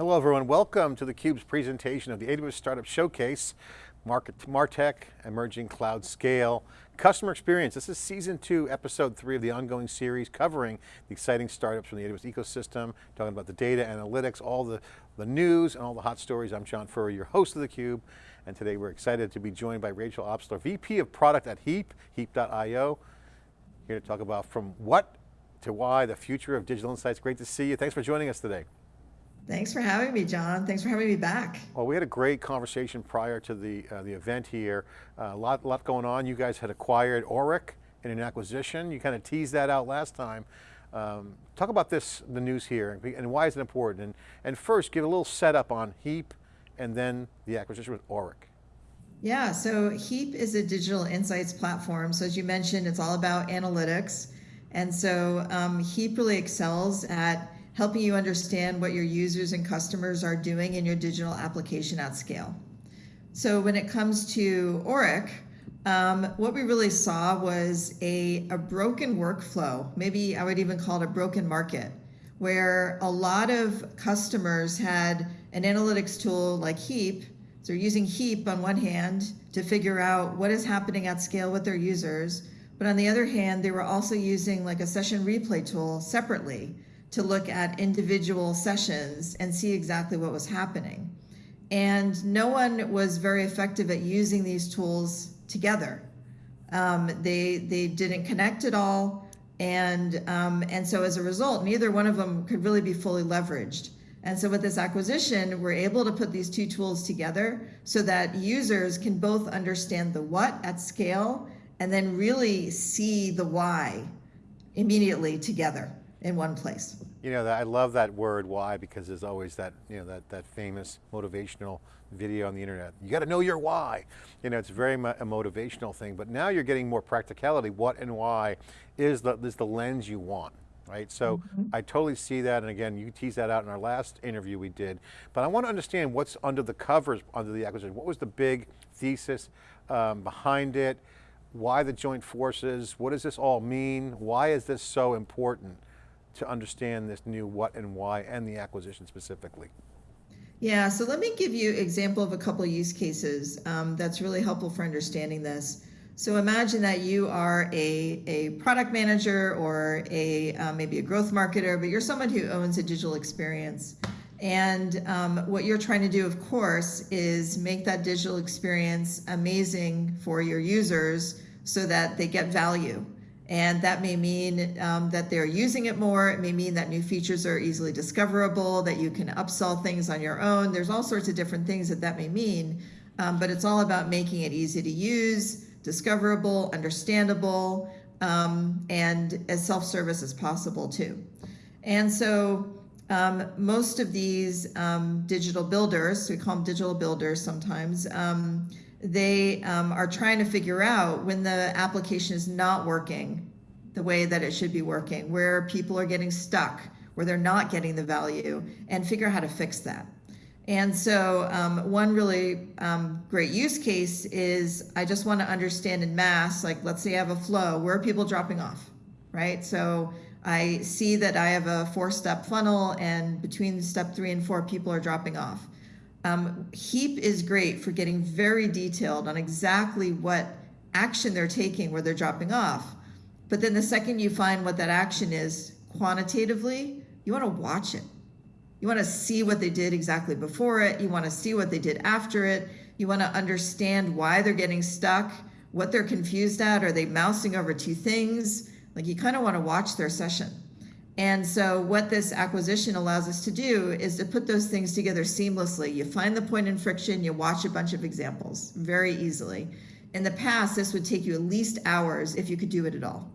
Hello everyone, welcome to theCUBE's presentation of the AWS Startup Showcase, Market, MarTech, Emerging Cloud Scale, Customer Experience. This is season two, episode three of the ongoing series covering the exciting startups from the AWS ecosystem, talking about the data, analytics, all the, the news and all the hot stories. I'm John Furrier, your host of theCUBE, and today we're excited to be joined by Rachel Obstler, VP of Product at Heap, heap.io, here to talk about from what to why, the future of digital insights. Great to see you. Thanks for joining us today. Thanks for having me, John. Thanks for having me back. Well, we had a great conversation prior to the uh, the event here. Uh, a lot, lot going on. You guys had acquired Auryc in an acquisition. You kind of teased that out last time. Um, talk about this, the news here, and why is it important? And, and first, give a little setup on Heap, and then the acquisition with Auryc. Yeah, so Heap is a digital insights platform. So as you mentioned, it's all about analytics. And so um, Heap really excels at helping you understand what your users and customers are doing in your digital application at scale. So when it comes to Auryc, um, what we really saw was a, a broken workflow. Maybe I would even call it a broken market, where a lot of customers had an analytics tool like Heap. So using Heap on one hand to figure out what is happening at scale with their users. But on the other hand, they were also using like a session replay tool separately to look at individual sessions and see exactly what was happening. And no one was very effective at using these tools together. Um, they, they didn't connect at all. And, um, and so as a result, neither one of them could really be fully leveraged. And so with this acquisition, we're able to put these two tools together so that users can both understand the what at scale and then really see the why immediately together in one place. You know, that I love that word why because there's always that, you know, that, that famous motivational video on the internet. You got to know your why. You know, it's very a motivational thing, but now you're getting more practicality. What and why is the, is the lens you want right? So mm -hmm. I totally see that, and again, you teased that out in our last interview we did, but I want to understand what's under the covers under the acquisition. What was the big thesis um, behind it? Why the joint forces? What does this all mean? Why is this so important? To understand this new what and why and the acquisition specifically? Yeah, so let me give you example of a couple of use cases um, that's really helpful for understanding this. So imagine that you are a, a product manager or a uh, maybe a growth marketer, but you're someone who owns a digital experience. And um, what you're trying to do, of course, is make that digital experience amazing for your users so that they get value. And that may mean um, that they're using it more. It may mean that new features are easily discoverable, that you can upsell things on your own. There's all sorts of different things that that may mean, um, but it's all about making it easy to use, discoverable, understandable, um, and as self-service as possible too. And so um, most of these um, digital builders, we call them digital builders sometimes, um, they um, are trying to figure out when the application is not working the way that it should be working, where people are getting stuck, where they're not getting the value, and figure out how to fix that. And so um, one really um, great use case is I just want to understand in mass, like let's say I have a flow, where are people dropping off, right? So I see that I have a four step funnel and between step three and four, people are dropping off. Um, Heap is great for getting very detailed on exactly what action they're taking where they're dropping off. But then the second you find what that action is quantitatively, you want to watch it. You want to see what they did exactly before it. You want to see what they did after it. You want to understand why they're getting stuck, what they're confused at. Are they mousing over two things? Like you kind of want to watch their session. And so what this acquisition allows us to do is to put those things together seamlessly. You find the point in friction, you watch a bunch of examples very easily. In the past, this would take you at least hours if you could do it at all.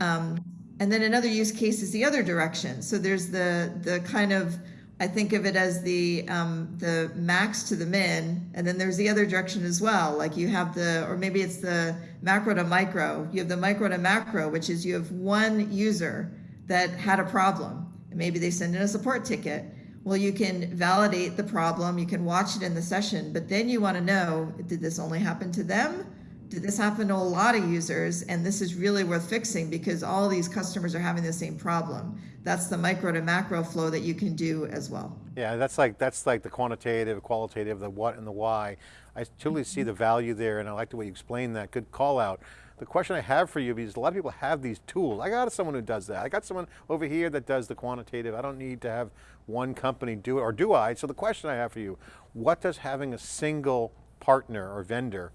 Um, and then another use case is the other direction. So there's the, the kind of, I think of it as the, um, the max to the min, and then there's the other direction as well. Like you have the, or maybe it's the macro to micro. You have the micro to macro, which is you have one user that had a problem. And maybe they send in a support ticket. Well, you can validate the problem, you can watch it in the session, but then you want to know, did this only happen to them? did this happen to a lot of users? And this is really worth fixing because all these customers are having the same problem. That's the micro to macro flow that you can do as well. Yeah, that's like, that's like the quantitative, qualitative, the what and the why. I totally see the value there and I like the way you explain that, good call out. The question I have for you, is a lot of people have these tools. I got someone who does that. I got someone over here that does the quantitative. I don't need to have one company do it, or do I? So the question I have for you, what does having a single partner or vendor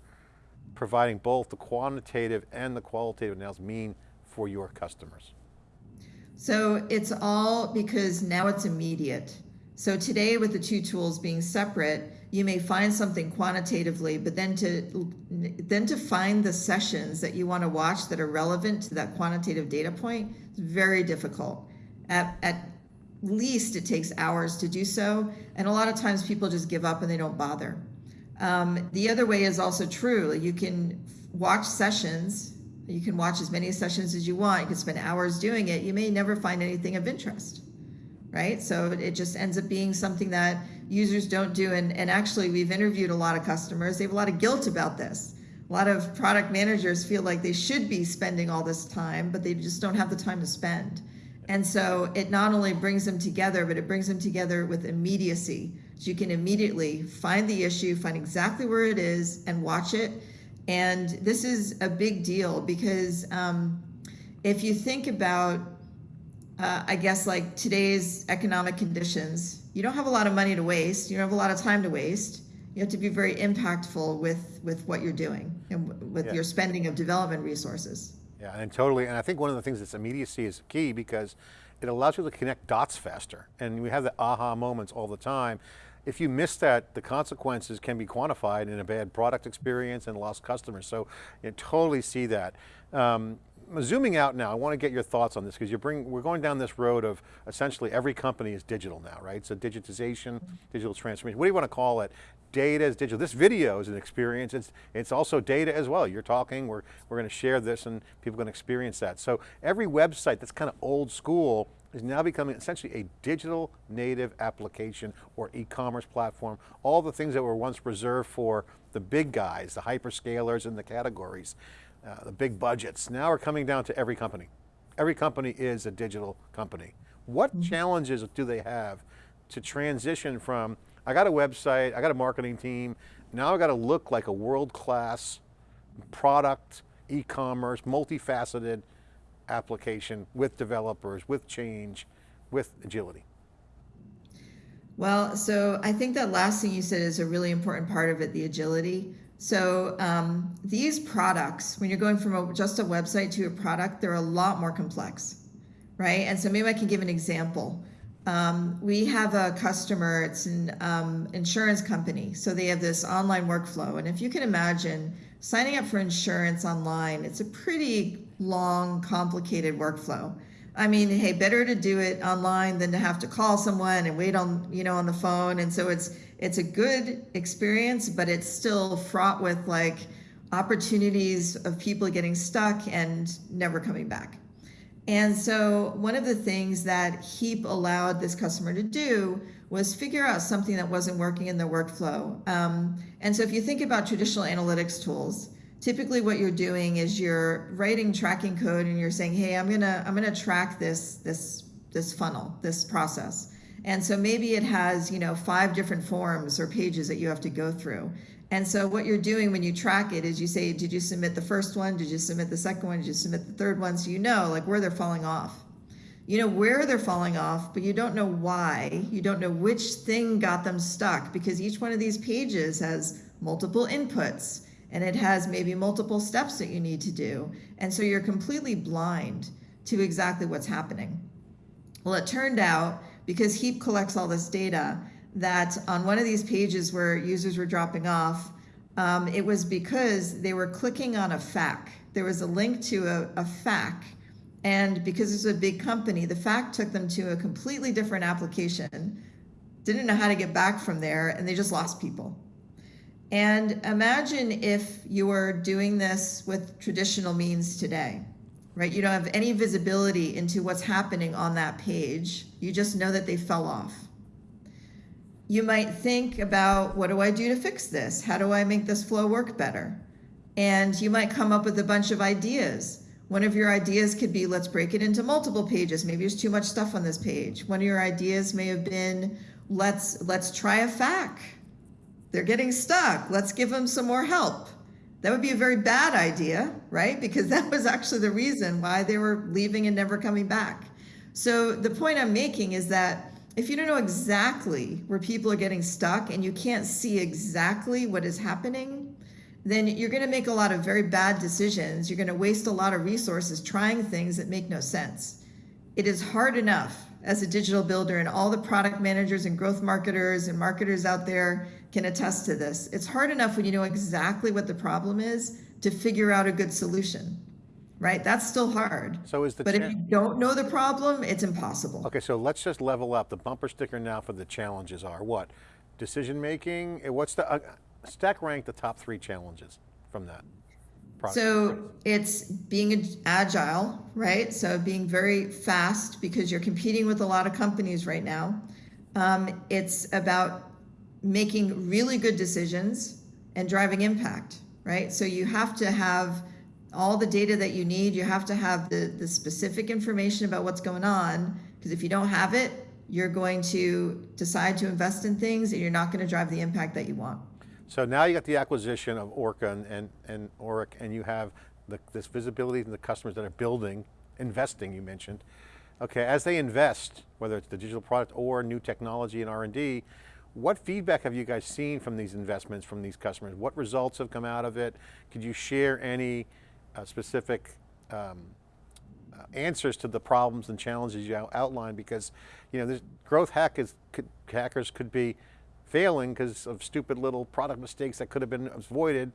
providing both the quantitative and the qualitative analysis mean for your customers? So it's all because now it's immediate. So today with the two tools being separate, you may find something quantitatively, but then to then to find the sessions that you want to watch that are relevant to that quantitative data point is very difficult. At, at least it takes hours to do so, and a lot of times people just give up and they don't bother. Um, the other way is also true. You can watch sessions. You can watch as many sessions as you want. You can spend hours doing it. You may never find anything of interest right? So it just ends up being something that users don't do. And, and actually, we've interviewed a lot of customers. They have a lot of guilt about this. A lot of product managers feel like they should be spending all this time, but they just don't have the time to spend. And so it not only brings them together, but it brings them together with immediacy. So you can immediately find the issue, find exactly where it is, and watch it. And this is a big deal because um, if you think about uh, I guess like today's economic conditions, you don't have a lot of money to waste. You don't have a lot of time to waste. You have to be very impactful with with what you're doing and with yeah. your spending of development resources. Yeah, and totally. And I think one of the things that's immediacy is key because it allows you to connect dots faster. And we have the aha moments all the time. If you miss that, the consequences can be quantified in a bad product experience and lost customers. So you totally see that. Um, zooming out now, I want to get your thoughts on this because you bring, we're going down this road of essentially every company is digital now, right? So digitization, digital transformation, what do you want to call it? Data is digital. This video is an experience. It's, it's also data as well. You're talking, we're, we're going to share this and people are going to experience that. So every website that's kind of old school is now becoming essentially a digital native application or e-commerce platform. All the things that were once reserved for the big guys, the hyperscalers and the categories uh, the big budgets, now are coming down to every company. Every company is a digital company. What mm -hmm. challenges do they have to transition from, I got a website, I got a marketing team, now I got to look like a world-class product, e-commerce, multifaceted application with developers, with change, with agility? Well, so I think that last thing you said is a really important part of it, the agility. So um, these products, when you're going from a, just a website to a product, they're a lot more complex, right? And so maybe I can give an example. Um, we have a customer, it's an um, insurance company. So they have this online workflow. And if you can imagine signing up for insurance online, it's a pretty long, complicated workflow. I mean, hey, better to do it online than to have to call someone and wait on, you know, on the phone. And so it's it's a good experience, but it's still fraught with like opportunities of people getting stuck and never coming back. And so one of the things that Heap allowed this customer to do was figure out something that wasn't working in their workflow. Um, and so if you think about traditional analytics tools, typically what you're doing is you're writing tracking code and you're saying, hey, I'm gonna I'm gonna track this this this funnel, this process. And so maybe it has, you know, five different forms or pages that you have to go through. And so what you're doing when you track it is you say, did you submit the first one? Did you submit the second one? Did you submit the third one? So you know like where they're falling off. You know where they're falling off, but you don't know why. You don't know which thing got them stuck because each one of these pages has multiple inputs and it has maybe multiple steps that you need to do. And so you're completely blind to exactly what's happening. Well, it turned out because Heap collects all this data that on one of these pages where users were dropping off, um, it was because they were clicking on a FAQ. There was a link to a, a FAQ and because it's a big company, the FAQ took them to a completely different application, didn't know how to get back from there, and they just lost people. And imagine if you were doing this with traditional means today, right? You don't have any visibility into what's happening on that page. You just know that they fell off. You might think about, what do I do to fix this? How do I make this flow work better? and you might come up with a bunch of ideas. One of your ideas could be, let's break it into multiple pages. Maybe there's too much stuff on this page. One of your ideas may have been, let's, let's try a FAQ. They're getting stuck. Let's give them some more help. That would be a very bad idea, right? Because that was actually the reason why they were leaving and never coming back. So the point I'm making is that if you don't know exactly where people are getting stuck and you can't see exactly what is happening, then you're going to make a lot of very bad decisions. You're going to waste a lot of resources trying things that make no sense. It is hard enough as a digital builder, and all the product managers and growth marketers and marketers out there can attest to this. It's hard enough when you know exactly what the problem is to figure out a good solution, right? That's still hard. So is the but if you don't know the problem, it's impossible. Okay, so let's just level up. The bumper sticker now for the challenges are what? Decision making. eh, What's the uh, stack rank the top three challenges from that? So it's being agile, right? So being very fast because you're competing with a lot of companies right now. Um, it's about making really good decisions and driving impact, right? So you have to have all the data that you need. You have to have the, the specific information about what's going on because if you don't have it, you're going to decide to invest in things and you're not going to drive the impact that you want. So now you got the acquisition of Orca and, and, and Auryc, and you have the, this visibility in the customers that are building, investing, you mentioned. Okay, as they invest, whether it's the digital product or new technology and R&D, what feedback have you guys seen from these investments from these customers? What results have come out of it? Could you share any uh, specific um, uh, answers to the problems and challenges you outlined? Because you know, there's, growth hack is, could, hackers could be failing because of stupid little product mistakes that could have been avoided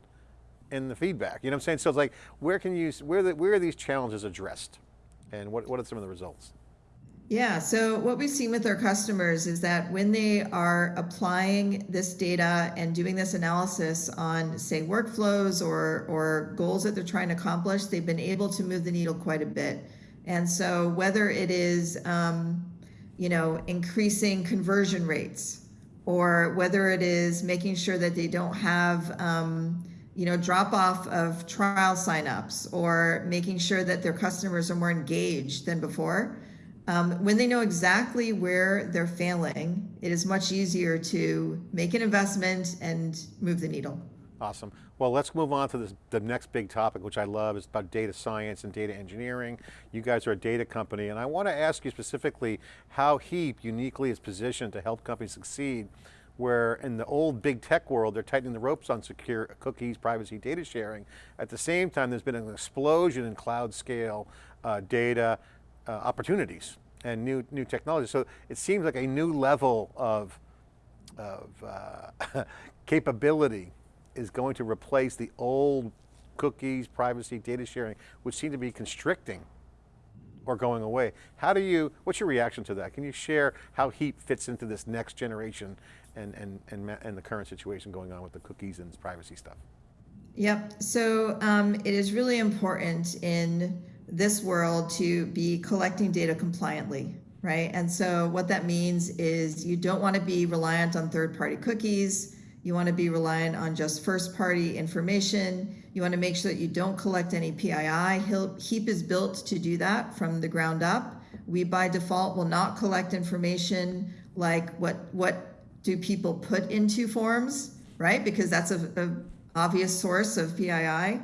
in the feedback. You know what I'm saying? So it's like, where can you, where, the, where are these challenges addressed? And what, what are some of the results? Yeah, so what we've seen with our customers is that when they are applying this data and doing this analysis on, say, workflows or, or goals that they're trying to accomplish, they've been able to move the needle quite a bit. And so whether it is, um, you know, increasing conversion rates, or whether it is making sure that they don't have, um, you know, drop off of trial signups, or making sure that their customers are more engaged than before. Um, when they know exactly where they're failing, it is much easier to make an investment and move the needle. Awesome. Well, let's move on to this, the next big topic, which I love, is about data science and data engineering. You guys are a data company, and I want to ask you specifically how HEAP uniquely is positioned to help companies succeed, where in the old big tech world, they're tightening the ropes on secure cookies, privacy, data sharing. At the same time, there's been an explosion in cloud scale uh, data uh, opportunities and new, new technology. So it seems like a new level of, of uh, capability is going to replace the old cookies, privacy, data sharing, which seem to be constricting or going away. How do you, what's your reaction to that? Can you share how HEAP fits into this next generation and, and, and, and the current situation going on with the cookies and privacy stuff? Yep. So um, it is really important in this world to be collecting data compliantly, right? And so what that means is you don't want to be reliant on third party cookies. You want to be reliant on just first party information. You want to make sure that you don't collect any PII. HEAP is built to do that from the ground up. We by default will not collect information like what, what do people put into forms, right? Because that's a, a obvious source of PII.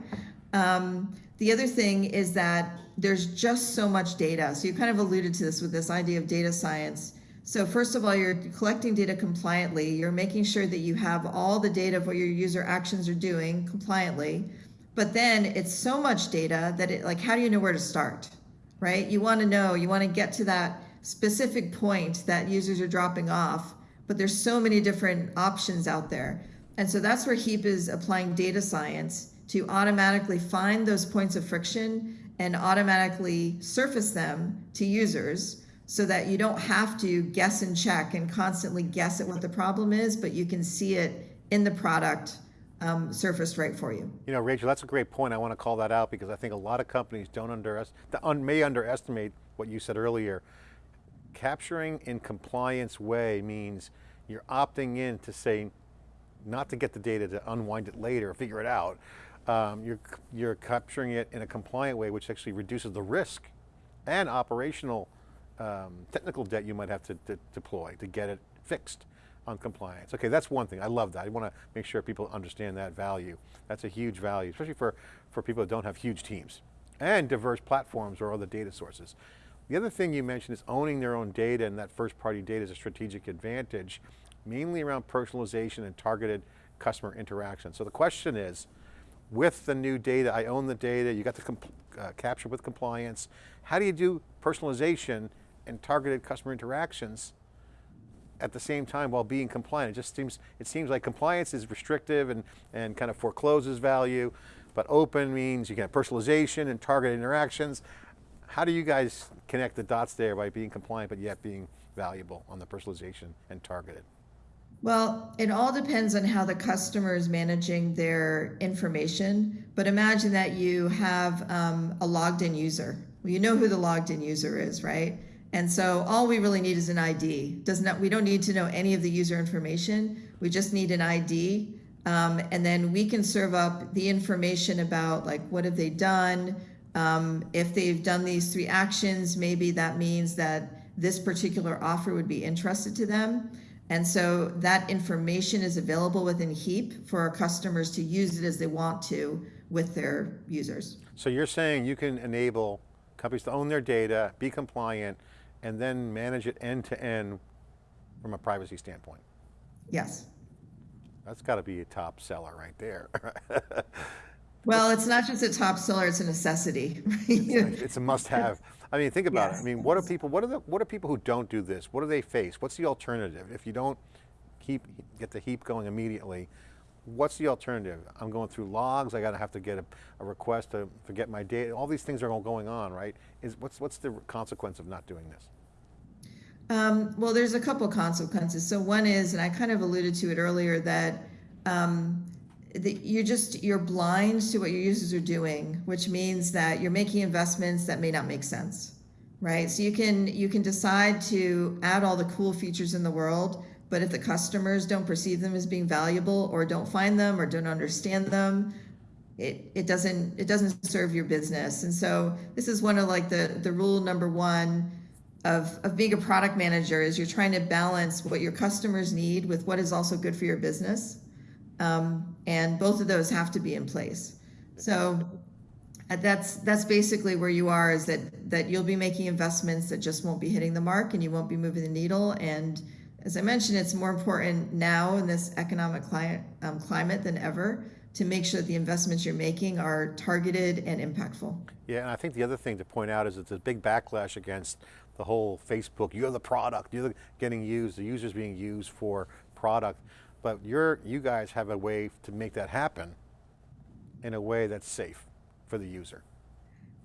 Um, the other thing is that there's just so much data. So you kind of alluded to this with this idea of data science. So first of all, you're collecting data compliantly. You're making sure that you have all the data of what your user actions are doing compliantly. But then it's so much data that it like, how do you know where to start, right? You want to know, you want to get to that specific point that users are dropping off, but there's so many different options out there. And so that's where HEAP is applying data science to automatically find those points of friction and automatically surface them to users so that you don't have to guess and check and constantly guess at what the problem is, but you can see it in the product um, surfaced right for you. You know, Rachel, that's a great point. I want to call that out because I think a lot of companies don't underest un may underestimate what you said earlier. Capturing in compliance way means you're opting in to say, not to get the data to unwind it later, or figure it out, um, you're, you're capturing it in a compliant way, which actually reduces the risk and operational um, technical debt you might have to, to deploy to get it fixed on compliance. Okay, that's one thing, I love that. I want to make sure people understand that value. That's a huge value, especially for, for people that don't have huge teams and diverse platforms or other data sources. The other thing you mentioned is owning their own data and that first party data is a strategic advantage, mainly around personalization and targeted customer interaction. So the question is, with the new data, I own the data, you got the uh, capture with compliance, how do you do personalization and targeted customer interactions at the same time while being compliant? It just seems, it seems like compliance is restrictive and, and kind of forecloses value, but open means you can have personalization and targeted interactions. How do you guys connect the dots there by being compliant but yet being valuable on the personalization and targeted? Well, it all depends on how the customer is managing their information. But imagine that you have um, a logged in user. Well, you know who the logged in user is, right? And so all we really need is an ID. Does not we don't need to know any of the user information. We just need an ID. Um, and then we can serve up the information about like what have they done. Um, if they've done these three actions, maybe that means that this particular offer would be interested to them. And so that information is available within Heap for our customers to use it as they want to with their users. So you're saying you can enable companies to own their data, be compliant, and then manage it end to end from a privacy standpoint? Yes. That's got to be a top seller right there. well, it's not just a top seller, it's a necessity. it's, it's a must have. I mean, think about yes. it. I mean, what are people, what are the, what are people who don't do this? What do they face? What's the alternative? If you don't keep, get the heap going immediately, what's the alternative? I'm going through logs, I got to have to get a, a, request to forget my data. All these things are all going on, right? Is What's, what's the consequence of not doing this? Um, well, there's a couple consequences. So one is, and I kind of alluded to it earlier, that um, you're just you're blind to what your users are doing which means that you're making investments that may not make sense right so you can you can decide to add all the cool features in the world but if the customers don't perceive them as being valuable or don't find them or don't understand them it, it doesn't it doesn't serve your business and so this is one of like the the rule number one of, of being a product manager is you're trying to balance what your customers need with what is also good for your business um, and both of those have to be in place. So uh, that's that's basically where you are is that that you'll be making investments that just won't be hitting the mark and you won't be moving the needle and as I mentioned, it's more important now in this economic climate, um, climate than ever to make sure that the investments you're making are targeted and impactful. Yeah, and I think the other thing to point out is it's a big backlash against the whole Facebook, you're the product, you're the, getting used, the users being used for product. But you're, you guys have a way to make that happen in a way that's safe for the user.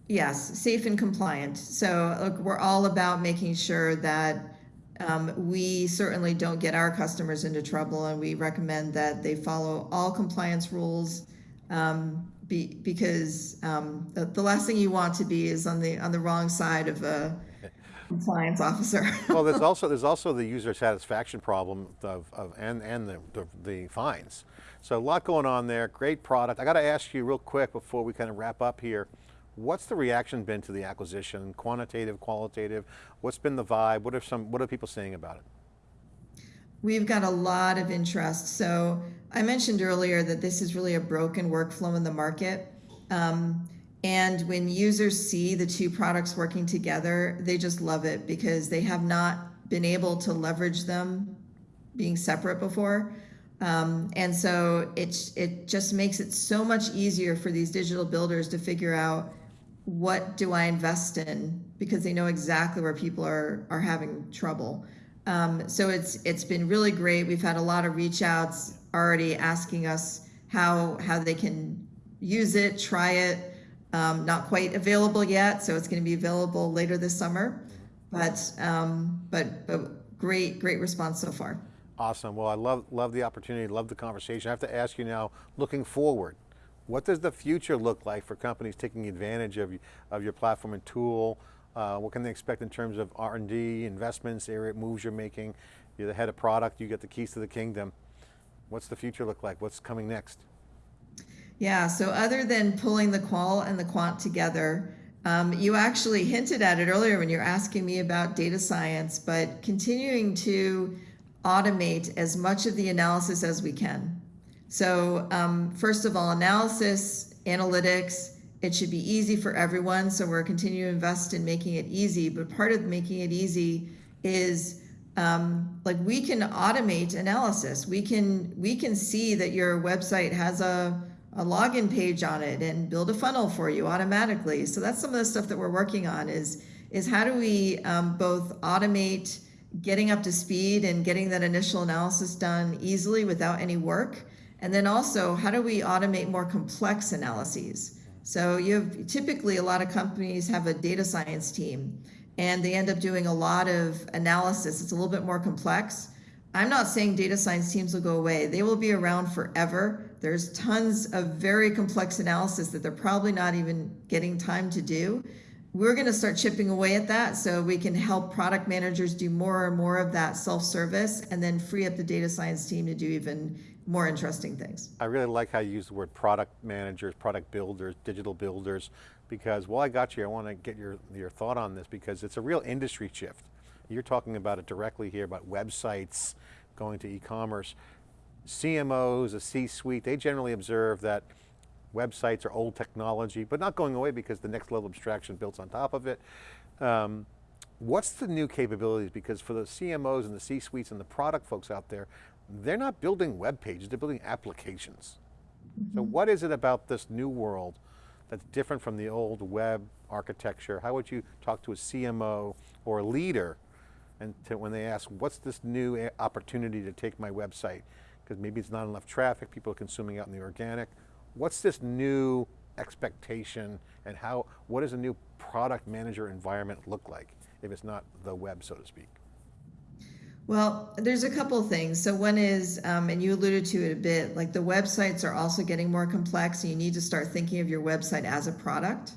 Yes, safe and compliant. So look, we're all about making sure that um, we certainly don't get our customers into trouble and we recommend that they follow all compliance rules um, be, because um, the, the, last thing you want to be is on the on the wrong side of a compliance officer. well, there's also there's also the user satisfaction problem of, of and and the, the, the fines. So a lot going on there. Great product. I got to ask you real quick before we kind of wrap up here. What's the reaction been to the acquisition? Quantitative, qualitative. What's been the vibe? What are some What are people saying about it? We've got a lot of interest. So I mentioned earlier that this is really a broken workflow in the market. Um, and when users see the two products working together, they just love it because they have not been able to leverage them being separate before. Um, and so it, it just makes it so much easier for these digital builders to figure out what do I invest in because they know exactly where people are, are having trouble. Um, so it's it's been really great. We've had a lot of reach outs already asking us how how they can use it, try it, um, not quite available yet, so it's going to be available later this summer. But um, but but great great response so far. Awesome. Well, I love love the opportunity, love the conversation. I have to ask you now, looking forward, what does the future look like for companies taking advantage of of your platform and tool? Uh, what can they expect in terms of R&D, investments, area moves you're making? You're the head of product, you get the keys to the kingdom. What's the future look like? What's coming next? Yeah, so other than pulling the qual and the quant together, um, you actually hinted at it earlier when you're asking me about data science, but continuing to automate as much of the analysis as we can. So um, first of all, analysis, analytics, it should be easy for everyone. So we're continuing to invest in making it easy. But part of making it easy is um, like we can automate analysis. We can we can see that your website has a a login page on it and build a funnel for you automatically. So that's some of the stuff that we're working on is is how do we um, both automate getting up to speed and getting that initial analysis done easily without any work, and then also how do we automate more complex analyses. So you have typically a lot of companies have a data science team and they end up doing a lot of analysis. It's a little bit more complex. I'm not saying data science teams will go away. They will be around forever. There's tons of very complex analysis that they're probably not even getting time to do. We're going to start chipping away at that so we can help product managers do more and more of that self-service and then free up the data science team to do even more interesting things. I really like how you use the word product managers, product builders, digital builders, because while I got you, I want to get your, your thought on this because it's a real industry shift. You're talking about it directly here about websites going to e-commerce. CMOs, a C-suite, they generally observe that websites are old technology, but not going away because the next level abstraction builds on top of it. Um, what's the new capabilities? Because for the CMOs and the C-suites and the product folks out there, they're not building web pages, they're building applications. So mm-hmm. what is it about this new world that's different from the old web architecture? How would you talk to a CMO or a leader and to, when they ask, what's this new eh, opportunity to take my website? Because maybe it's not enough traffic, people are consuming out in the organic. What's this new expectation and how, what does a new product manager environment look like if it's not the web, so to speak? Well, there's a couple things. So one is, um, and you alluded to it a bit, like the websites are also getting more complex and you need to start thinking of your website as a product.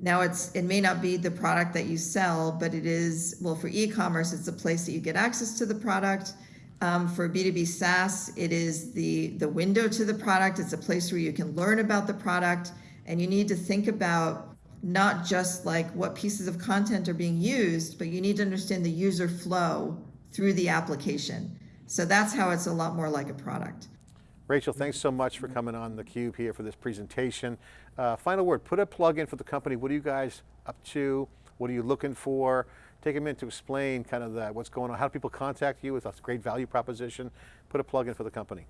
Now it's it may not be the product that you sell, but it is, well, for e-commerce, it's a place that you get access to the product. Um, for B2B SaaS, it is the, the window to the product. It's a place where you can learn about the product and you need to think about not just like what pieces of content are being used, but you need to understand the user flow through the application. So that's how it's a lot more like a product. Rachel, thanks so much for coming on theCUBE here for this presentation. Uh, final word, put a plug in for the company. What are you guys up to? What are you looking for? Take a minute to explain kind of that, what's going on. How do people contact you with a great value proposition? Put a plug in for the company.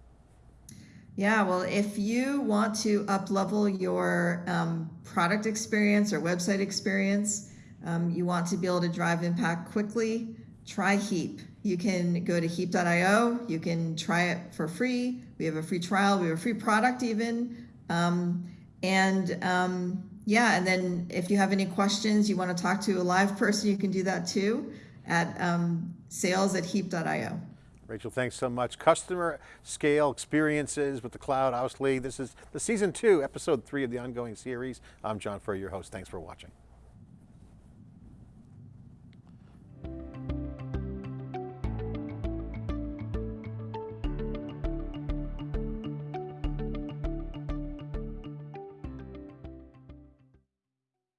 Yeah, well, if you want to up level your um, product experience or website experience, um, you want to be able to drive impact quickly, try Heap. You can go to heap.io, you can try it for free. We have a free trial, we have a free product even. Um, and um, yeah, and then if you have any questions, you want to talk to a live person, you can do that too at um, sales at heap.io. Rachel, thanks so much. Customer scale experiences with the cloud, obviously. This is the season two, episode three of the ongoing series. I'm John Furrier, your host. Thanks for watching.